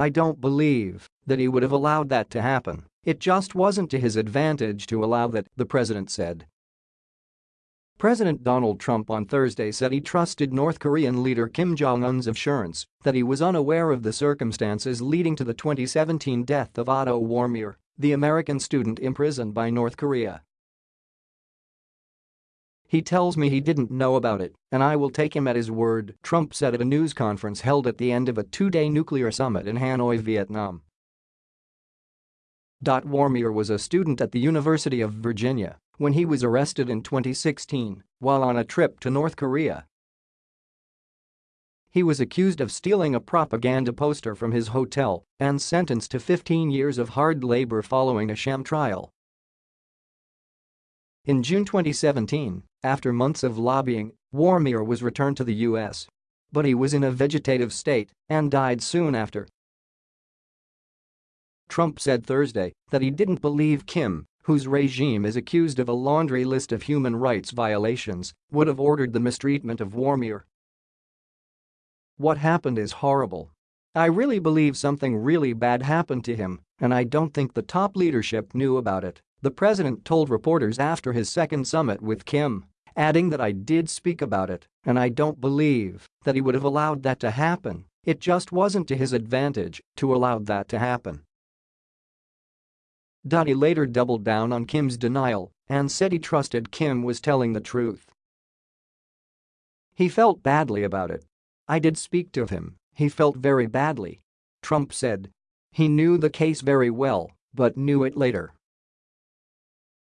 I don't believe that he would have allowed that to happen. It just wasn't to his advantage to allow that, the president said. President Donald Trump on Thursday said he trusted North Korean leader Kim Jong-un's assurance that he was unaware of the circumstances leading to the 2017 death of Otto Warmbier, the American student imprisoned by North Korea. He tells me he didn't know about it, and I will take him at his word, Trump said at a news conference held at the end of a two-day nuclear summit in Hanoi, Vietnam. Warmbier was a student at the University of Virginia when he was arrested in 2016 while on a trip to North Korea. He was accused of stealing a propaganda poster from his hotel and sentenced to 15 years of hard labor following a sham trial. In June 2017, after months of lobbying, Warmbier was returned to the U.S. But he was in a vegetative state and died soon after. Trump said Thursday that he didn't believe Kim, whose regime is accused of a laundry list of human rights violations, would have ordered the mistreatment of Warmbier. What happened is horrible. I really believe something really bad happened to him, and I don't think the top leadership knew about it. The president told reporters after his second summit with Kim, adding that I did speak about it, and I don't believe that he would have allowed that to happen, it just wasn't to his advantage to allow that to happen. He later doubled down on Kim's denial and said he trusted Kim was telling the truth. He felt badly about it. I did speak to him, he felt very badly. Trump said. He knew the case very well, but knew it later.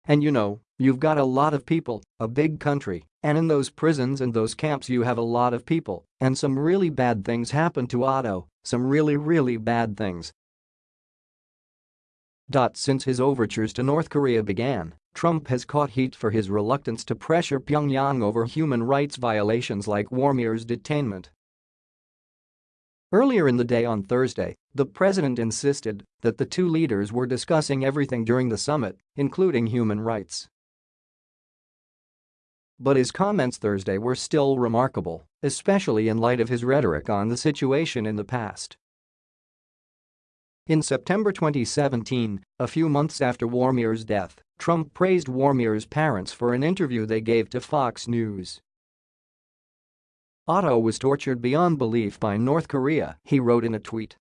And you know, you've got a lot of people, a big country, and in those prisons and those camps you have a lot of people, and some really bad things happen to Otto, some really really bad things. Since his overtures to North Korea began, Trump has caught heat for his reluctance to pressure Pyongyang over human rights violations like Warmbier's detainment. Earlier in the day on Thursday, the president insisted that the two leaders were discussing everything during the summit, including human rights. But his comments Thursday were still remarkable, especially in light of his rhetoric on the situation in the past. In September 2017, a few months after Warmbier's death, Trump praised Warmbier's parents for an interview they gave to Fox News. Otto was tortured beyond belief by North Korea, he wrote in a tweet.